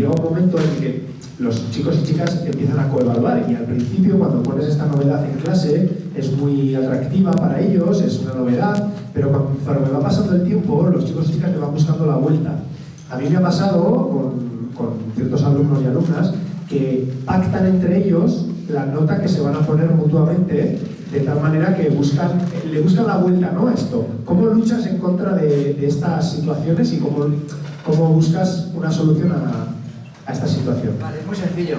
llega un momento en que los chicos y chicas empiezan a coevaluar y al principio cuando pones esta novedad en clase es muy atractiva para ellos, es una novedad, pero conforme va pasando el tiempo los chicos y chicas le van buscando la vuelta. A mí me ha pasado con, con ciertos alumnos y alumnas que pactan entre ellos la nota que se van a poner mutuamente de tal manera que buscan, le buscan la vuelta ¿no? a esto. ¿Cómo luchas en contra de, de estas situaciones y cómo, cómo buscas una solución a, esta situación? Vale, es muy sencillo.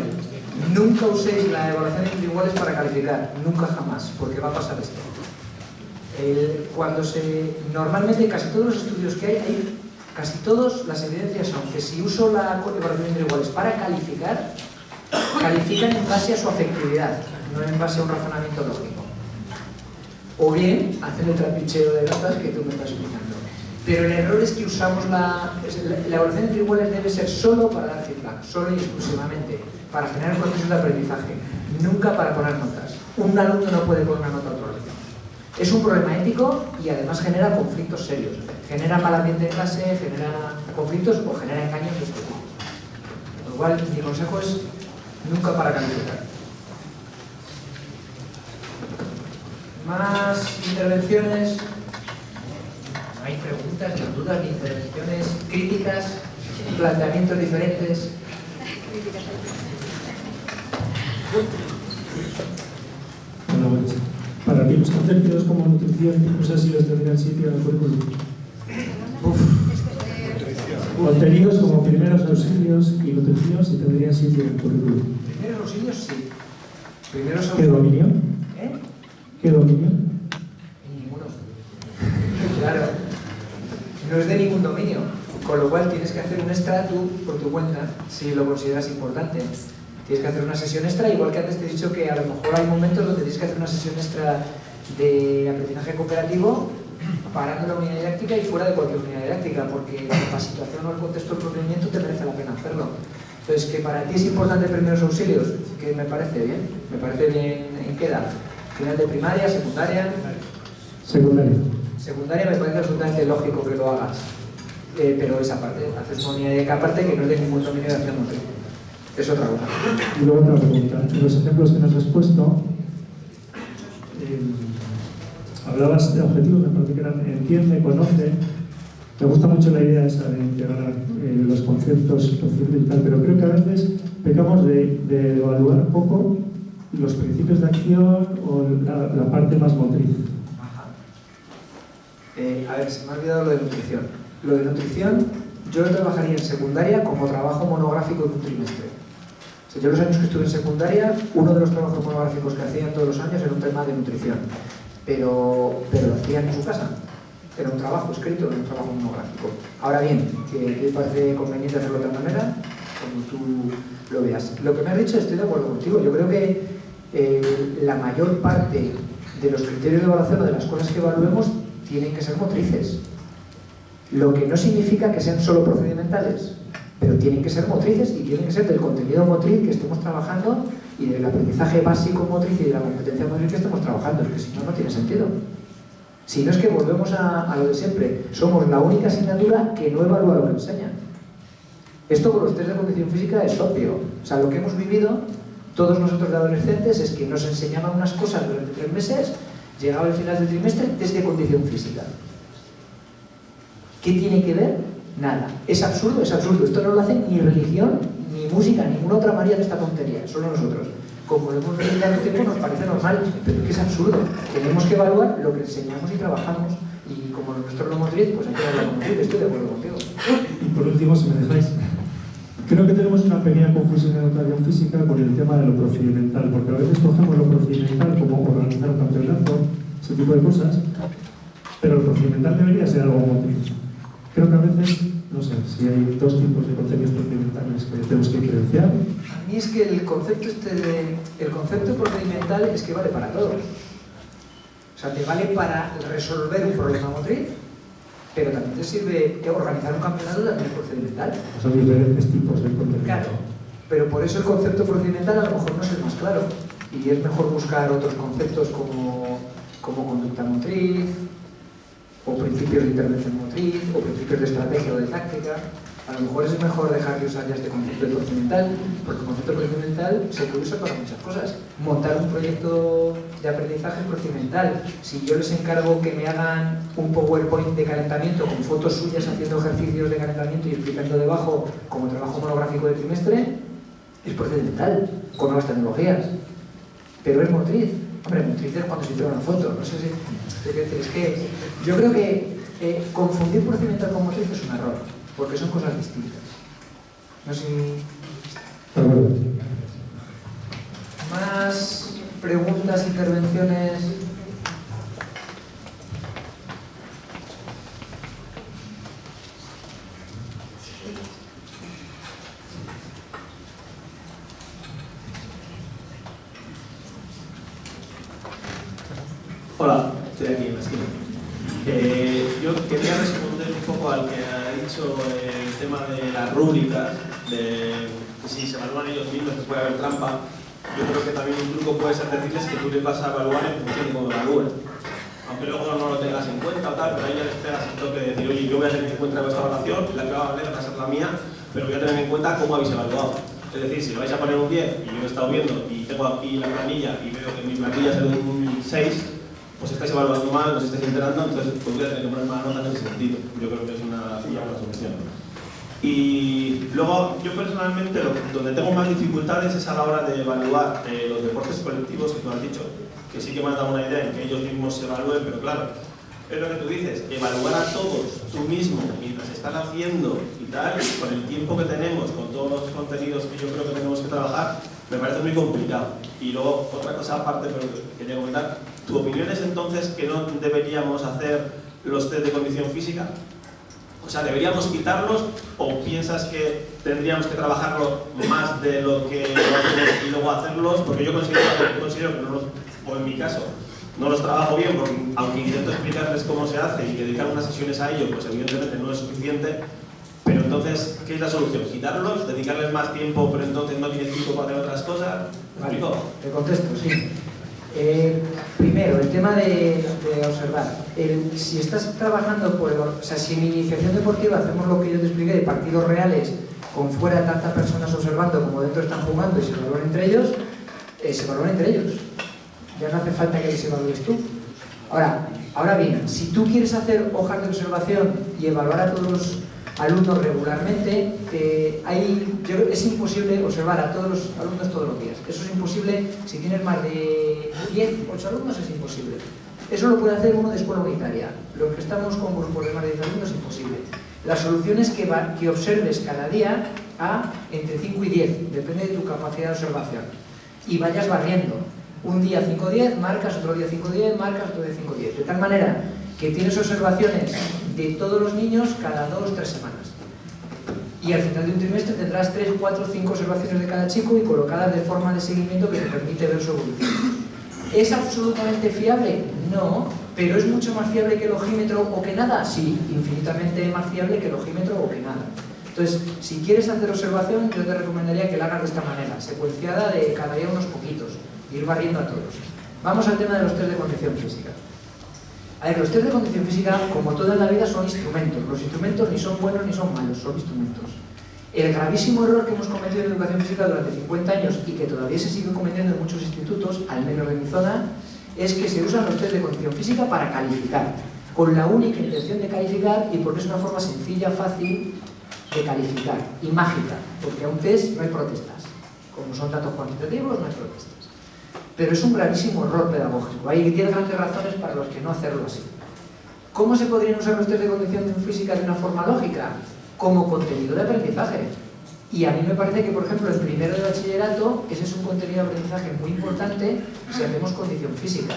Nunca uséis la evaluación entre iguales para calificar, nunca jamás, porque va a pasar esto. Cuando se, normalmente casi todos los estudios que hay, hay, casi todas las evidencias son que si uso la evaluación entre iguales para calificar, califican en base a su afectividad, no en base a un razonamiento lógico. O bien hacen el trapicheo de notas que tú me estás explicando. Pero el error es que usamos la, la evaluación entre iguales debe ser solo para dar feedback, solo y exclusivamente, para generar procesos de aprendizaje, nunca para poner notas. Un alumno no puede poner una nota a otro alumno. Es un problema ético y además genera conflictos serios. Genera mal ambiente en clase, genera conflictos o genera engaños de este tipo. Lo cual, mi consejo es nunca para calificar. Más intervenciones. No hay preguntas, ni dudas, ni intervenciones críticas, planteamientos diferentes. Bueno, pues, para ti los contenidos como nutrición y cosas así los tendrían sitio en el currículum. Contenidos como primeros auxilios y nutrición si tendrían sitio en el currículum. Primeros auxilios sí. Primeros ¿Qué dominio? ¿Eh? ¿Qué dominio? Ninguno. claro. No es de ningún dominio. Con lo cual tienes que hacer un extra tú por tu cuenta, si lo consideras importante. Tienes que hacer una sesión extra, igual que antes te he dicho que a lo mejor hay momentos donde tienes que hacer una sesión extra de aprendizaje cooperativo parando la unidad didáctica y fuera de cualquier unidad didáctica, porque la situación o el contexto del procedimiento te merece la pena hacerlo. Entonces, que para ti es importante primeros auxilios, que me parece bien, me parece bien en qué edad. Final de primaria, secundaria. Secundaria. Secundaria me parece absolutamente lógico que lo hagas. Eh, pero esa parte, haces una unidad aparte que no es de ningún dominio de acción motriz. Es otra cosa. Y luego otra pregunta. En los ejemplos que nos has puesto, eh, hablabas de objetivos, me parece que eran entiende, conoce. Me gusta mucho la idea esa de integrar eh, los conceptos y tal, pero creo que a veces pecamos de, de evaluar poco los principios de acción o la parte más motriz. Eh, a ver, se me ha olvidado lo de nutrición. Lo de nutrición, yo lo trabajaría en secundaria como trabajo monográfico de un trimestre. O sea, yo los años que estuve en secundaria, uno de los trabajos monográficos que hacían todos los años era un tema de nutrición pero, pero lo hacían en su casa. Era un trabajo escrito, era un trabajo monográfico. Ahora bien, que parece conveniente hacerlo de otra manera, como tú lo veas. Lo que me has dicho estoy de acuerdo contigo. Yo creo que eh, la mayor parte de los criterios de evaluación o de las cosas que evaluemos tienen que ser motrices. Lo que no significa que sean solo procedimentales, pero tienen que ser motrices y tienen que ser del contenido motriz que estemos trabajando y del aprendizaje básico motriz y de la competencia motriz que estamos trabajando, es que si no, no tiene sentido. Si no es que volvemos a, a, lo de siempre, somos la única asignatura que no evalúa lo que enseña. Esto con los test de condición física es obvio. O sea, lo que hemos vivido, todos nosotros de adolescentes, es que nos enseñaban unas cosas durante tres meses, llegaba el final del trimestre, test de condición física. ¿Qué tiene que ver? Nada. Es absurdo, es absurdo. Esto no lo hacen ni religión, ni música, ninguna otra María de esta tontería, solo nosotros. Como lo hemos vivido tanto tiempo nos parece normal, pero es que es absurdo. Tenemos que evaluar lo que enseñamos y trabajamos. Y como nuestro no motriz, pues hay que hablar con motriz, estoy de acuerdo contigo. Y por último, si me dejáis, creo que tenemos una pequeña confusión en educación física con el tema de lo procedimental, porque a veces cogemos lo procedimental como organizar un campeonato, ese tipo de cosas, pero lo procedimental debería ser algo motriz. Creo que a veces no sé, si hay dos tipos de contenidos procedimentales que tenemos que diferenciar. A mí es que el concepto, este de, el concepto procedimental es que vale para todos. O sea, te vale para resolver un problema motriz, pero también te sirve organizar un campeonato también es procedimental. Son diferentes tipos de contenido. Claro, pero por eso el concepto procedimental a lo mejor no es el más claro. Y es mejor buscar otros conceptos como, como conducta motriz, o principios de intervención motriz, o principios de estrategia o de táctica. A lo mejor es mejor dejar de usar ya este concepto de procedimental, porque el concepto procedimental se puede usar para muchas cosas. Montar un proyecto de aprendizaje procedimental. Si yo les encargo que me hagan un PowerPoint de calentamiento con fotos suyas haciendo ejercicios de calentamiento y explicando debajo como trabajo monográfico de trimestre, es procedimental, con nuevas tecnologías. Pero es motriz. Hombre, motriz es cuando se hicieron una foto. No sé si... Es que yo creo que eh, confundir procedimental con motriz es un error porque son cosas distintas. No sé Más preguntas, intervenciones. Hola, estoy aquí en la esquina. Eh, yo quería responder un poco al que el tema de las rúbricas, de que si se evalúan ellos mismos puede haber trampa, yo creo que también un truco puede ser decirles que tú les vas a evaluar en función de cómo evalúen. Aunque luego no lo tengas en cuenta tal, pero ahí ya les pegas el toque de decir, oye, yo voy a tener en cuenta vuestra evaluación, la que va a valer va a ser la mía, pero voy a tener en cuenta cómo habéis evaluado. Es decir, si lo vais a poner un 10 y yo he estado viendo y tengo aquí la planilla y veo que mi planilla es un 6, pues estáis evaluando mal, os estáis enterando, entonces podría tener que poner mala nota en ese sentido. Yo creo que es una, buena solución. Y luego, yo personalmente, donde tengo más dificultades es a la hora de evaluar eh, los deportes colectivos que tú has dicho, que sí que me has dado una idea en que ellos mismos se evalúen, pero claro, es lo que tú dices, evaluar a todos tú mismo mientras están haciendo y tal, con el tiempo que tenemos, con todos los contenidos que yo creo que tenemos que trabajar, me parece muy complicado. Y luego, otra cosa aparte, pero que quería comentar, ¿Tu opinión es entonces que no deberíamos hacer los test de condición física? O sea, ¿deberíamos quitarlos o piensas que tendríamos que trabajarlo más de lo que hacemos y luego hacerlos? Porque yo considero, considero que no los, o en mi caso, no los trabajo bien porque aunque intento explicarles cómo se hace y dedicar unas sesiones a ello, pues evidentemente no es suficiente. Pero entonces, ¿qué es la solución? ¿Quitarlos? ¿Dedicarles más tiempo pero entonces no tienes tiempo para hacer otras cosas? Vale, te contesto, sí. Eh, primero, el tema de, observar. Si estás trabajando, por, o sea, si en iniciación deportiva hacemos lo que yo te expliqué de partidos reales, con fuera tantas personas observando como dentro están jugando y se evalúan entre ellos, eh, se evalúan entre ellos. Ya no hace falta que les evalúes tú. Ahora, ahora bien, si tú quieres hacer hojas de observación y evaluar a todos los alumnos regularmente, eh, es imposible observar a todos los alumnos todos los días. Eso es imposible, si tienes más de 10, 8 alumnos es imposible. Eso lo puede hacer uno de escuela unitaria. Los que estamos con grupos de más de 10 alumnos es imposible. La solución es que, observes cada día a entre 5 y 10, depende de tu capacidad de observación. Y vayas barriendo. Un día 5-10, marcas, otro día 5-10, marcas, otro día 5-10. De tal manera que tienes observaciones de todos los niños cada dos o tres semanas. Y al final de un trimestre tendrás tres, cuatro, cinco observaciones de cada chico y colocadas de forma de seguimiento que te permite ver su evolución. ¿Es absolutamente fiable? No, pero ¿es mucho más fiable que el ojímetro o que nada? Sí, infinitamente más fiable que el ojímetro o que nada. Entonces, si quieres hacer observación, yo te recomendaría que la hagas de esta manera, secuenciada de cada día unos poquitos, ir barriendo a todos. Vamos al tema de los test de condición física. A ver, los test de condición física, como toda la vida, son instrumentos. Los instrumentos ni son buenos ni son malos, son instrumentos. El gravísimo error que hemos cometido en educación física durante 50 años y que todavía se sigue cometiendo en muchos institutos, al menos en mi zona, es que se usan los test de condición física para calificar, con la única intención de calificar y porque es una forma sencilla, fácil de calificar y mágica, porque a un test no hay protestas. Como son datos cuantitativos, no hay protestas pero es un gravísimo error pedagógico. Hay 10 grandes razones para los que no hacerlo así. ¿Cómo se podrían usar los test de condición física de una forma lógica? Como contenido de aprendizaje. Y a mí me parece que, por ejemplo, en primero de bachillerato, ese es un contenido de aprendizaje muy importante si hacemos condición física.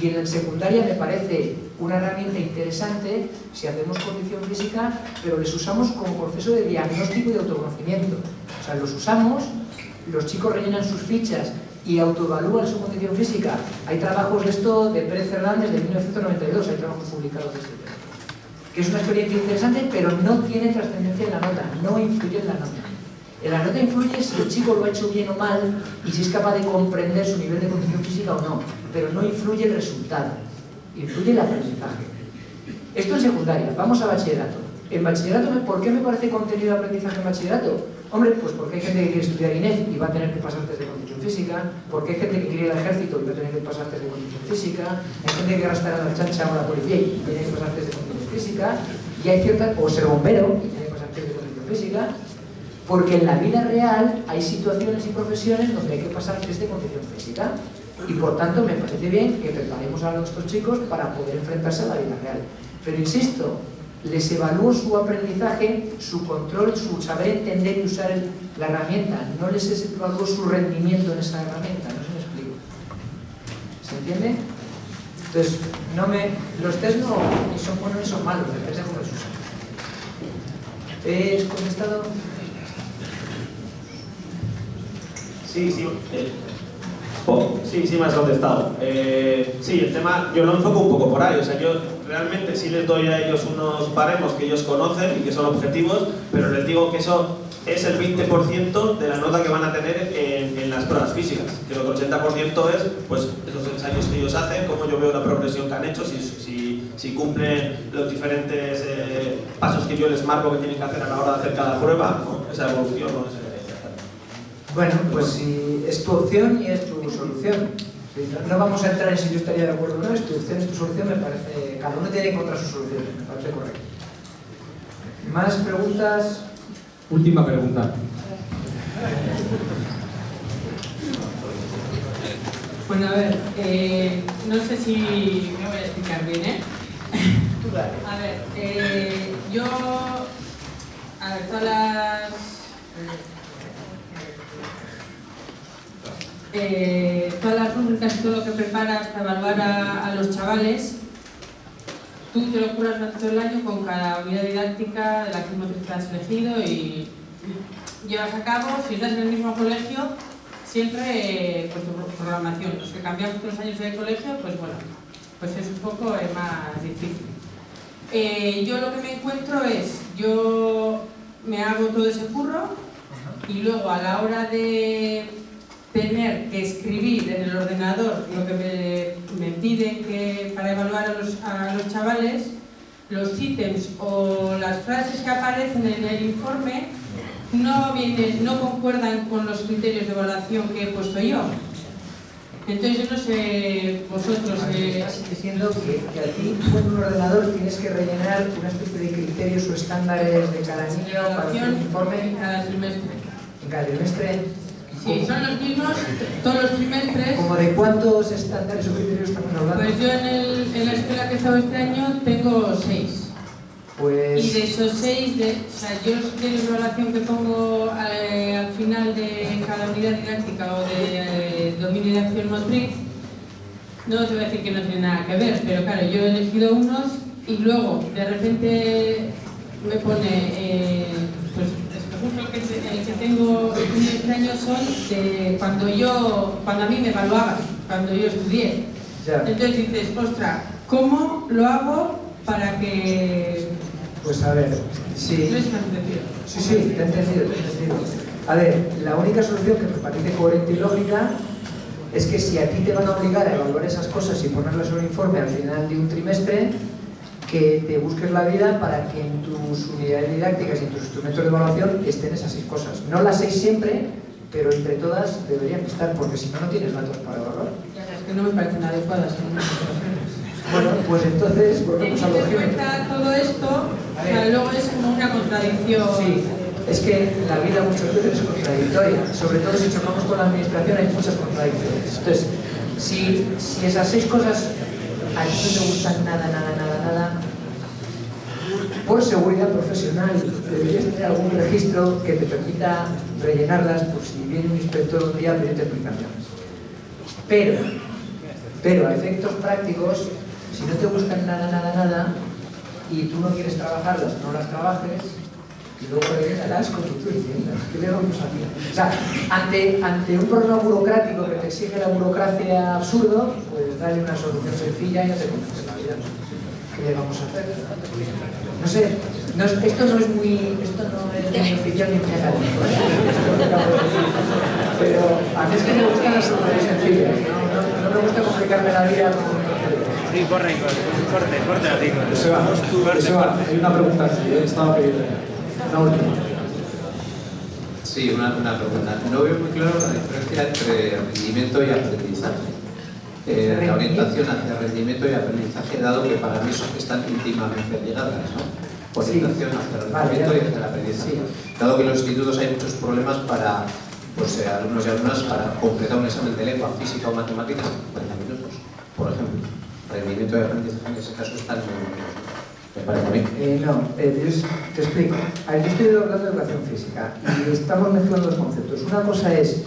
Y en la secundaria me parece una herramienta interesante si hacemos condición física, pero les usamos como proceso de diagnóstico y de autoconocimiento. O sea, los usamos, los chicos rellenan sus fichas y autoevalúan su condición física. Hay trabajos de esto de Pérez Fernández de 1992, hay trabajos publicados de este tema. Que es una experiencia interesante, pero no tiene trascendencia en la nota, no influye en la nota. La nota influye si el chico lo ha hecho bien o mal y si es capaz de comprender su nivel de condición física o no, pero no influye el resultado, influye el aprendizaje. Esto en secundaria, vamos a bachillerato. En bachillerato, ¿por qué me parece contenido de aprendizaje en bachillerato? Hombre, pues porque hay gente que quiere estudiar INEF y va a tener que pasar test de condición física, porque hay gente que quiere ir al ejército y va a tener que pasar test de condición física, hay gente que quiere a la chancha o la policía y tiene que pasar test de condición física, y hay ciertas, o ser bombero y tiene que pasar test de condición física, porque en la vida real hay situaciones y profesiones donde hay que pasar test de condición física. Y por tanto me parece bien que preparemos a nuestros chicos para poder enfrentarse a la vida real. Pero insisto, les evalúo su aprendizaje, su control, su saber entender y usar la herramienta. No les evalúo su rendimiento en esa herramienta, no se me explico. ¿Se entiende? Entonces, no me, los test no son buenos ni son malos, depende de cómo los usan. ¿He contestado? Sí, sí. Oh, sí, sí me has contestado. Eh, sí, el tema yo lo enfoco un poco por ahí. O sea, yo realmente sí les doy a ellos unos baremos que ellos conocen y que son objetivos, pero les digo que eso es el 20% de la nota que van a tener en, las pruebas físicas. Que el 80% es pues, esos ensayos que ellos hacen, cómo yo veo la progresión que han hecho, si, si, si cumplen los diferentes eh, pasos que yo les marco que tienen que hacer a la hora de hacer cada prueba, esa evolución. ¿no? Bueno, pues si es tu opción y es tu solución. No vamos a entrar en si yo estaría de acuerdo o no, es tu opción, es tu solución, me parece... Cada uno tiene que encontrar su solución, me parece correcto. ¿Más preguntas? Última pregunta. Bueno, a ver, eh, no sé si me voy a explicar bien, ¿eh? A ver, eh, yo... A ver, todas las... Eh, todas las rúbricas y todo lo que preparas para evaluar a, a, los chavales, tú te lo curas durante todo el año con cada unidad didáctica de la que has elegido y llevas a cabo, si estás en el mismo colegio, siempre eh, con tu programación. Los que cambiamos todos los años de colegio, pues bueno, pues es un poco eh, más difícil. Eh, yo lo que me encuentro es, yo me hago todo ese curro y luego a la hora de tener que escribir en el ordenador lo que me, me piden que, para evaluar a los, a los chavales, los ítems o las frases que aparecen en el informe no, vienen, no concuerdan con los criterios de evaluación que he puesto yo. Entonces yo no sé, vosotros... Eh... Estás diciendo que, que a ti con un ordenador tienes que rellenar una especie de criterios o estándares de cada niño para hacer un informe en cada trimestre. En cada trimestre Sí, son los mismos todos los trimestres. ¿Como de cuántos estándares o criterios estamos hablando? Pues yo en, el, en la escuela que he estado este año tengo seis. Pues... Y de esos seis, de, o sea, yo de la evaluación que pongo eh, al final de cada unidad didáctica o de eh, dominio de acción motriz, no te voy a decir que no tiene nada que ver, pero claro, yo he elegido unos y luego de repente me pone, eh, que, el que tengo este año son de cuando yo, cuando a mí me evaluaban, cuando yo estudié. Ya. Entonces dices, ostras, ¿cómo lo hago para que pues a ver, sí. Sí, sí, te he entendido, te he entendido. A ver, la única solución que me parece coherente y lógica es que si a ti te van a obligar a evaluar esas cosas y ponerlas en un informe al final de un trimestre, que te busques la vida para que en tus unidades didácticas y en tus instrumentos de evaluación estén esas seis cosas. No las seis siempre, pero entre todas deberían estar, porque si no, no tienes datos para evaluar. Es que no me parecen adecuadas. Bueno, pues entonces volvemos a lo que cuenta todo esto, luego es como una contradicción. Sí, es que la vida muchas veces es contradictoria, sobre todo si chocamos con la administración hay muchas contradicciones. Entonces, si, si esas seis cosas a ti no te gustan nada, nada, nada, por seguridad profesional deberías tener algún registro que te permita rellenarlas por si viene un inspector un día a pedirte explicaciones. Pero, pero a efectos prácticos, si no te gustan nada, nada, nada, y tú no quieres trabajarlas, no las trabajes, y luego rellenarás con tu viviendas. ¿Qué le vamos a hacer? O sea, ante, ante un problema burocrático que te exige la burocracia absurdo, pues dale una solución sencilla y ya te conoces la vida. ¿Qué le vamos a hacer? No sé, no esto no es muy, esto no es muy oficial ni muy pero a mí es que me gustan las soluciones sencillas, no, no, no me gusta complicarme la vida con Sí, corre, corre, corte, corte. Joseba, Joseba, hay una pregunta aquí, ¿eh? estaba pidiendo. Una última. Sí, una, una pregunta. No veo muy claro la diferencia entre rendimiento y aprendizaje. Eh, la orientación hacia rendimiento y aprendizaje, dado que para mí son, están íntimamente ligadas, ¿no? Orientación hacia el Vale, rendimiento y hacia el aprendizaje. Dado que en los institutos hay muchos problemas para pues, eh, alumnos y alumnas para completar un examen de lengua, física o matemáticas en 40 minutos, por ejemplo. Rendimiento y aprendizaje en ese caso están muy. Me parece a mí. Eh, no, eh, yo te explico. A ver, yo estoy hablando de educación física y estamos mezclando los conceptos. Una cosa es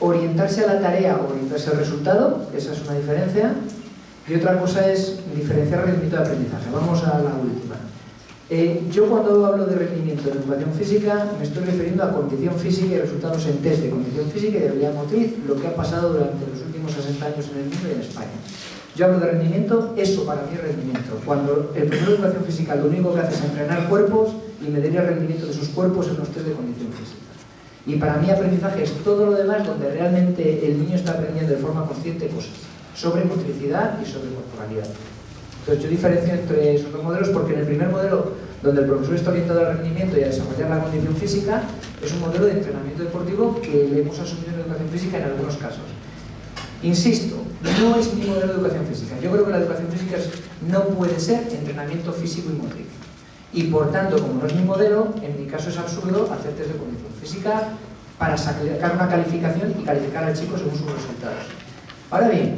orientarse a la tarea o orientarse al resultado, esa es una diferencia, y otra cosa es diferenciar rendimiento de aprendizaje. Vamos a la última. Eh, yo cuando hablo de rendimiento en educación física me estoy refiriendo a condición física y resultados en test de condición física y de habilidad motriz, lo que ha pasado durante los últimos 60 años en el mundo y en España. Yo hablo de rendimiento, eso para mí es rendimiento. Cuando el profesor de educación física lo único que hace es entrenar cuerpos y medir el rendimiento de sus cuerpos en los test de condición física. Y para mí aprendizaje es todo lo demás donde realmente el niño está aprendiendo de forma consciente cosas sobre motricidad y sobre corporalidad. Entonces yo diferencio entre esos dos modelos porque en el primer modelo, donde el profesor está orientado al rendimiento y a desarrollar la condición física, es un modelo de entrenamiento deportivo que le hemos asumido en educación física en algunos casos. Insisto, no es mi modelo de educación física. Yo creo que la educación física no puede ser entrenamiento físico y motriz. Y por tanto, como no es mi modelo, en mi caso es absurdo hacer test de condición física para sacar una calificación y calificar al chico según sus resultados. Ahora bien,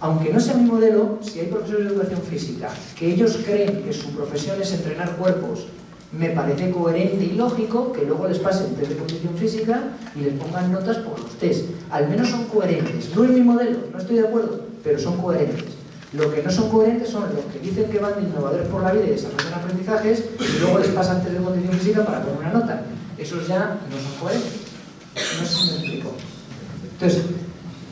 aunque no sea mi modelo, si hay profesores de educación física que ellos creen que su profesión es entrenar cuerpos, me parece coherente y lógico que luego les pasen test de condición física y les pongan notas por los test. Al menos son coherentes. No es mi modelo, no estoy de acuerdo, pero son coherentes. Lo que no son coherentes son los que dicen que van de innovadores por la vida y desarrollan aprendizajes y luego les pasan test de condición física para poner una nota. Esos ya no son coherentes. No sé si me explico. Entonces,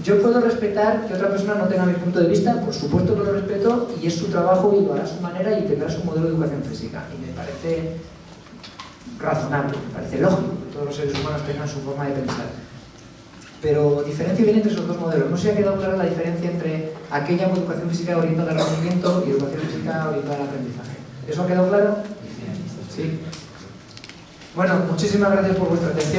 yo puedo respetar que otra persona no tenga mi punto de vista, por supuesto que lo respeto y es su trabajo y lo hará a su manera y tendrá su modelo de educación física. Y me parece razonable, me parece lógico que todos los seres humanos tengan su forma de pensar. Pero diferencia bien entre esos dos modelos. No se ha quedado clara la diferencia entre aquella educación física orientada al rendimiento y educación física orientada al aprendizaje. ¿Eso ha quedado claro? Sí. Bueno, muchísimas gracias por vuestra atención.